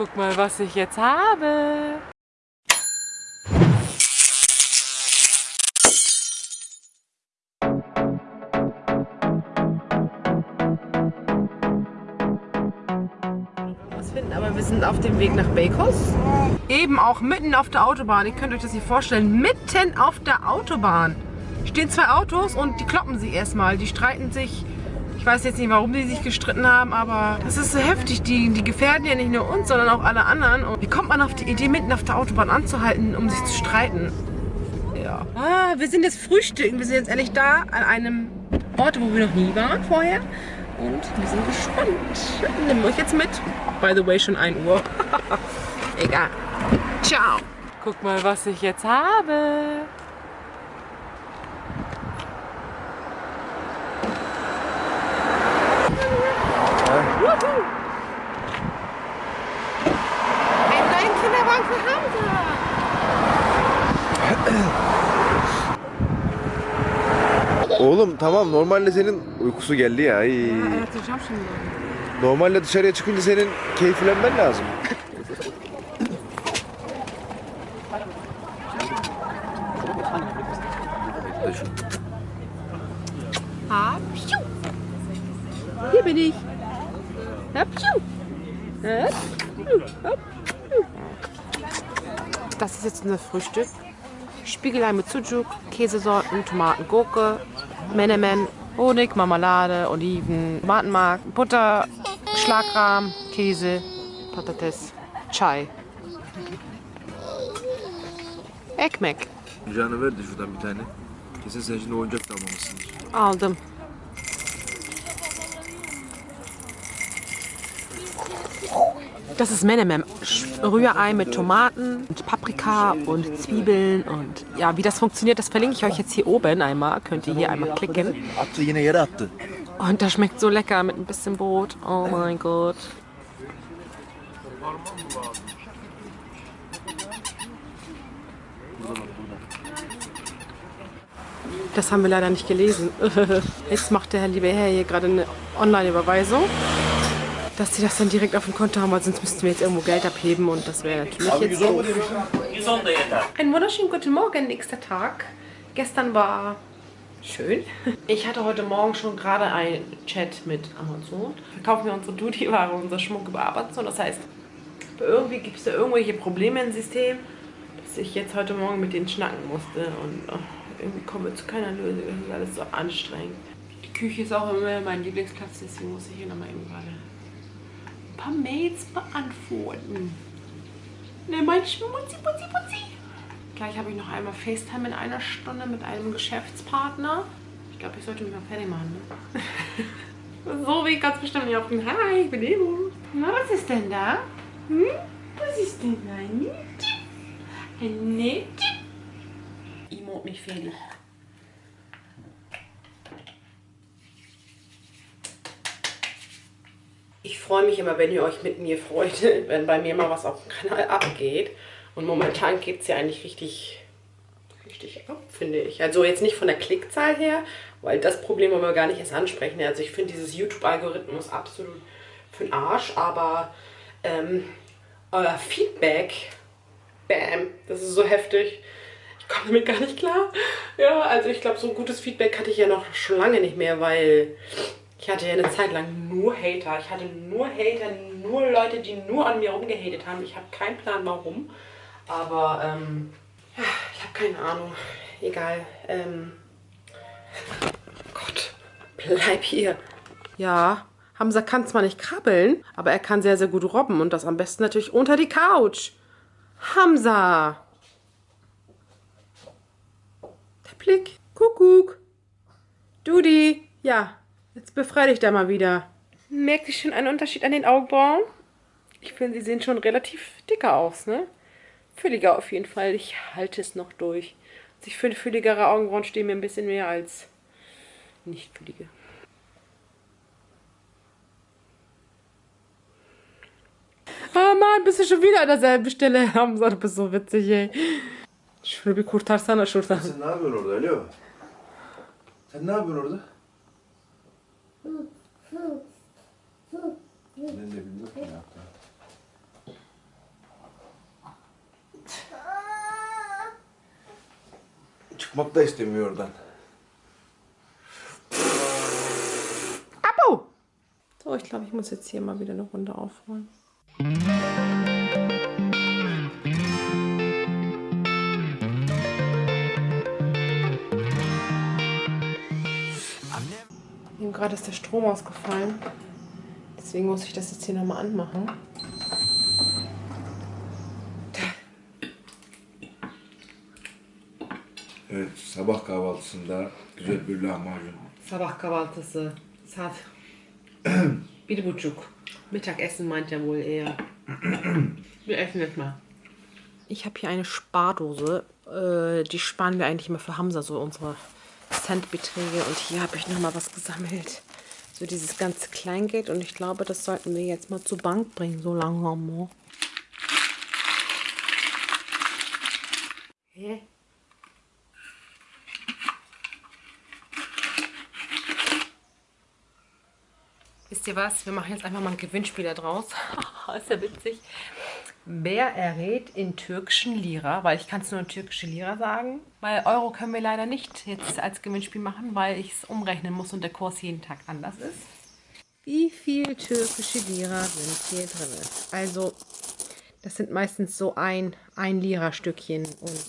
Guck mal, was ich jetzt habe. finden, aber wir sind auf dem Weg nach Bacos. Eben auch mitten auf der Autobahn. Ihr könnt euch das hier vorstellen. Mitten auf der Autobahn stehen zwei Autos und die kloppen sich erstmal. Die streiten sich. Ich weiß jetzt nicht, warum die sich gestritten haben, aber das ist so heftig. Die, die gefährden ja nicht nur uns, sondern auch alle anderen. Und wie kommt man auf die Idee, mitten auf der Autobahn anzuhalten, um sich zu streiten? Ja. Ah, wir sind jetzt frühstücken. Wir sind jetzt ehrlich da an einem Ort, wo wir noch nie waren vorher. Und wir sind gespannt. Nehmen euch jetzt mit. By the way, schon 1 Uhr. Egal. Ciao. Guck mal, was ich jetzt habe. Oğlum tamam normalde senin uykusu geldi ya. Ay. Yatıracağım şimdi. Normalde dışarıya çıkınca senin keyiflenmen lazım. Hier bin ich. Das ist jetzt unser Frühstück. Spiegelei mit Sujuk, Käsesorten, Tomaten, Gurke, Menemen, Honig, Marmelade, Oliven, Tomatenmark, Butter, Schlagrahm, Käse, Patates, Chai. Ekmek. Canı ver de şuradan bir tane. Kesin sen şimdi oyuncak da almamışsındır. Aldım. Das ist Menemem. Rührei mit Tomaten, und Paprika und Zwiebeln und ja, wie das funktioniert, das verlinke ich euch jetzt hier oben einmal. Könnt ihr hier einmal klicken. Und das schmeckt so lecker mit ein bisschen Brot. Oh mein Gott. Das haben wir leider nicht gelesen. Jetzt macht der liebe Herr hier gerade eine Online-Überweisung, dass sie das dann direkt auf dem Konto haben, weil sonst müssten wir jetzt irgendwo Geld abheben und das wäre natürlich jetzt doof. Einen wunderschönen guten Morgen, nächster Tag. Gestern war schön. Ich hatte heute Morgen schon gerade einen Chat mit Amazon. Verkaufen wir unsere Duty-Ware, unser Schmuck über Amazon. Das heißt, irgendwie gibt es da irgendwelche Probleme im System, dass ich jetzt heute Morgen mit denen schnacken musste. Und oh, irgendwie kommen wir zu keiner Lösung. Das ist alles so anstrengend. Die Küche ist auch immer mein Lieblingsplatz, deswegen muss ich hier nochmal eben gerade paar Mails beantworten. Ne, mein Schmutzi, putzi, putzi. Gleich habe ich noch einmal FaceTime in einer Stunde mit einem Geschäftspartner. Ich glaube, ich sollte mich mal fertig machen. Ne? so wie ich ganz bestimmt nicht auf den Hi, ich bin Emo. Na, was ist denn da? Hm? Was ist denn da? Ein Nähtchen? Emo mich fertig. Ich freue mich immer, wenn ihr euch mit mir freut, wenn bei mir mal was auf dem Kanal abgeht. Und momentan geht es ja eigentlich richtig, richtig ab, finde ich. Also jetzt nicht von der Klickzahl her, weil das Problem wollen wir gar nicht erst ansprechen. Also ich finde dieses YouTube-Algorithmus absolut für den Arsch, aber ähm, euer Feedback, bam, das ist so heftig. Ich komme damit gar nicht klar. Ja, also ich glaube, so gutes Feedback hatte ich ja noch schon lange nicht mehr, weil ich hatte ja eine Zeit lang nur Hater. Ich hatte nur Hater, nur Leute, die nur an mir rumgehatet haben. Ich habe keinen Plan, warum. Aber, ähm, ich habe keine Ahnung. Egal. Ähm, Gott, bleib hier. Ja, Hamza kann zwar nicht krabbeln, aber er kann sehr, sehr gut robben. Und das am besten natürlich unter die Couch. Hamza! Der Blick. Kuckuck. Dudi. Ja, jetzt befrei dich da mal wieder. Merkt ihr schon einen Unterschied an den Augenbrauen? Ich finde, sie sehen schon relativ dicker aus, ne? Fülliger auf jeden Fall. Ich halte es noch durch. Also ich finde, fülligere Augenbrauen stehen mir ein bisschen mehr als nicht füllige. Ah Mann, bist du schon wieder an derselben Stelle? Hamza, du bist so witzig, ey. Şöyle bir kurtarsana şuradan. Sen ne yapıyorsun orada Alo? Sen ne yapıyorsun orada? Nenn den Lücken ab. Çıkmak da istemiyor oradan. So, ich glaube, ich muss jetzt hier mal wieder eine Runde aufräumen. Gerade ist der Strom ausgefallen. Deswegen muss ich das jetzt hier nochmal anmachen. Evet sabah kahvaltısında güzel bir lahmacun. Sabah kahvaltısı. Saat bir buçuk. Mittagessen meint er wohl eher. Wir essen jetzt mal. Ich habe hier eine Spardose. Äh, die sparen wir eigentlich immer für Hamza, so unsere Centbeträge. Und hier habe ich nochmal was gesammelt. So dieses ganze Kleingeld. Und ich glaube, das sollten wir jetzt mal zur Bank bringen, so langsam. Hä? Wisst ihr was? Wir machen jetzt einfach mal ein Gewinnspiel da draus. ist ja witzig. Wer errät in türkischen Lira, weil ich kann es nur in türkische Lira sagen, weil Euro können wir leider nicht jetzt als Gewinnspiel machen, weil ich es umrechnen muss und der Kurs jeden Tag anders ist. Wie viel türkische Lira sind hier drin? Also, das sind meistens so ein, ein Lira-Stückchen und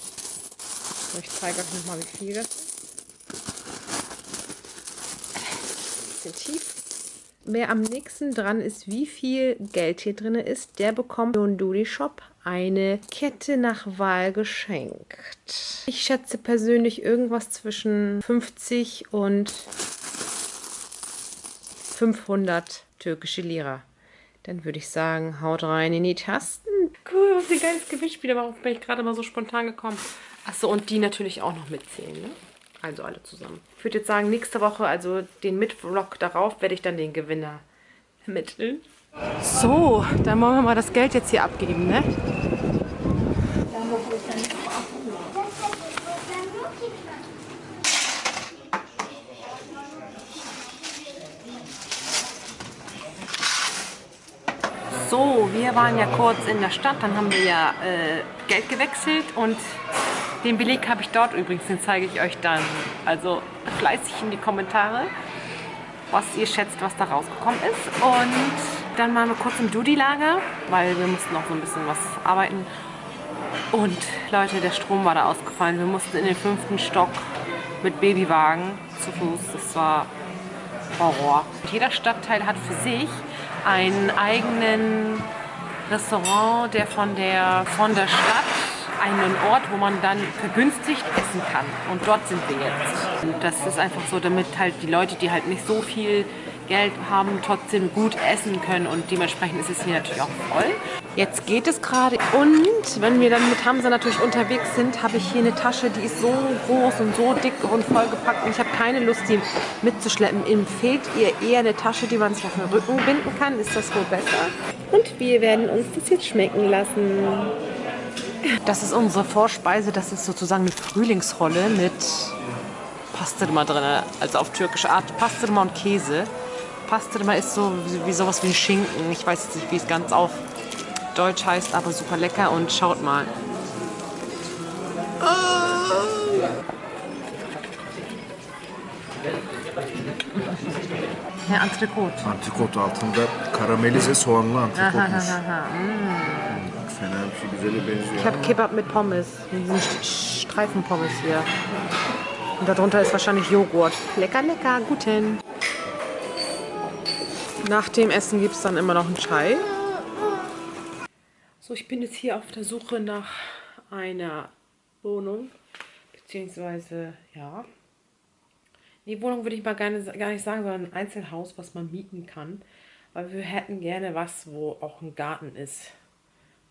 ich zeige euch nochmal, wie viel das ist. Ein bisschen tief. Wer am nächsten dran ist, wie viel Geld hier drin ist, der bekommt im Dudi Shop eine Kette nach Wahl geschenkt. Ich schätze persönlich irgendwas zwischen 50 und 500 türkische Lira. Dann würde ich sagen, haut rein in die Tasten. Cool, was ein geiles Gewinnspiel. Darauf bin ich gerade mal so spontan gekommen. Achso, und die natürlich auch noch mitzählen, ne? Also alle zusammen. Ich würde jetzt sagen, nächste Woche, also den Mitvlog darauf, werde ich dann den Gewinner ermitteln. So, dann wollen wir mal das Geld jetzt hier abgeben, ne? So, wir waren ja kurz in der Stadt, dann haben wir ja äh, Geld gewechselt und den Beleg habe ich dort übrigens, den zeige ich euch dann. Also fleißig in die Kommentare, was ihr schätzt, was da rausgekommen ist. Und dann waren wir kurz im Dudi-Lager, weil wir mussten noch so ein bisschen was arbeiten. Und Leute, der Strom war da ausgefallen. Wir mussten in den fünften Stock mit Babywagen zu Fuß. Das war Horror. Jeder Stadtteil hat für sich einen eigenen Restaurant, der von der, von der Stadt einen Ort, wo man dann vergünstigt essen kann. Und dort sind wir jetzt. Und das ist einfach so, damit halt die Leute, die halt nicht so viel Geld haben, trotzdem gut essen können. Und dementsprechend ist es hier natürlich auch voll. Jetzt geht es gerade. Und wenn wir dann mit Hamza natürlich unterwegs sind, habe ich hier eine Tasche, die ist so groß und so dick und vollgepackt. Und ich habe keine Lust, die mitzuschleppen. Empfehlt ihr eher eine Tasche, die man sich auf den Rücken binden kann? Ist das wohl besser? Und wir werden uns das jetzt schmecken lassen. Das ist unsere Vorspeise. Das ist sozusagen eine Frühlingsrolle mit Pastırma drin. Also auf türkische Art Pastırma und Käse. Pastırma ist so wie, sowas wie ein Schinken. Ich weiß jetzt nicht, wie es ganz auf Deutsch heißt, aber super lecker. Und schaut mal. Ne, Antrikot. Antrikot altında karamelize soğanlı antrikotmuş. Fena bir şey güzele benziyor. Ich habe Kebab mit Pommes. Streifenpommes hier. Und darunter ist wahrscheinlich Joghurt. Lecker, lecker, guten. Nach dem Essen gibt es dann immer noch einen Chai. So, ich bin jetzt hier auf der Suche nach einer Wohnung. Beziehungsweise, ja. Die Wohnung würde ich mal gerne, gar nicht sagen, sondern ein Einzelhaus, was man mieten kann. Weil wir hätten gerne was, wo auch ein Garten ist.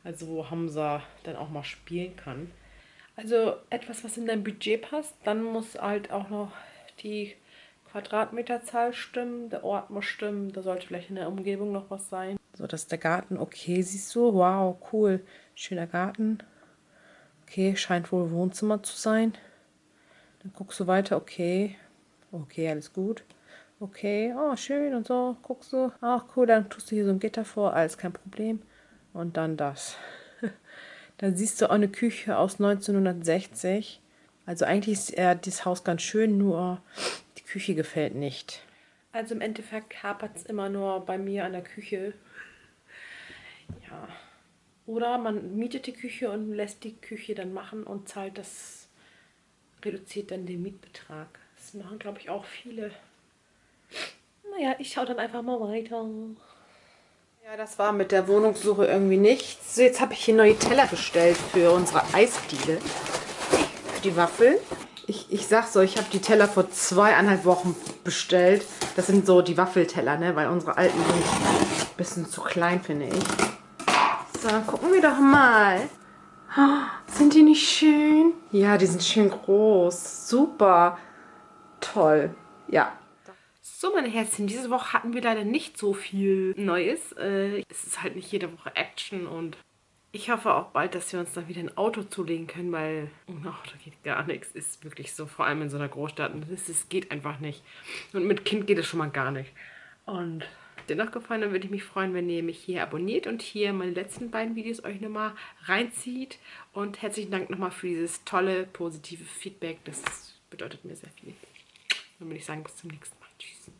Also wo Hamza dann auch mal spielen kann. Also etwas, was in dein Budget passt. Dann muss halt auch noch die Quadratmeterzahl stimmen. Der Ort muss stimmen. Da sollte vielleicht in der Umgebung noch was sein. So, das ist der Garten. Okay, siehst du? Wow, cool. Schöner Garten. Okay, scheint wohl Wohnzimmer zu sein. Dann guckst du weiter. Okay. Okay, alles gut. Okay, oh, schön und so. Guckst du. Ach, cool, dann tust du hier so ein Gitter vor. Alles kein Problem. Und dann das. Dann siehst du auch eine Küche aus 1960. Also eigentlich ist ja das Haus ganz schön, nur die Küche gefällt nicht. Also im Endeffekt hapert es immer nur bei mir an der Küche. Ja. Oder man mietet die Küche und lässt die Küche dann machen und zahlt das, reduziert dann den Mietbetrag. Das machen, glaube ich, auch viele. Naja, ich schaue dann einfach mal weiter. Ja, das war mit der Wohnungssuche irgendwie nichts. So, jetzt habe ich hier neue Teller bestellt für unsere Eisdiele. Für die Waffeln. Ich, ich sag so, ich habe die Teller vor zweieinhalb Wochen bestellt. Das sind so die Waffelteller, ne? Weil unsere alten sind ein bisschen zu klein, finde ich. So, gucken wir doch mal. Oh, sind die nicht schön? Ja, die sind schön groß. Super. Toll. Ja, so, meine Herzchen, diese Woche hatten wir leider nicht so viel Neues. Äh, es ist halt nicht jede Woche Action und ich hoffe auch bald, dass wir uns dann wieder ein Auto zulegen können, weil ohne Auto geht gar nichts. Ist wirklich so, vor allem in so einer Großstadt. Es geht einfach nicht. Und mit Kind geht es schon mal gar nicht. Und dennoch gefallen, dann würde ich mich freuen, wenn ihr mich hier abonniert und hier meine letzten beiden Videos euch nochmal reinzieht. Und herzlichen Dank nochmal für dieses tolle, positive Feedback. Das bedeutet mir sehr viel. Dann würde ich sagen, bis zum nächsten Mal. Jeez.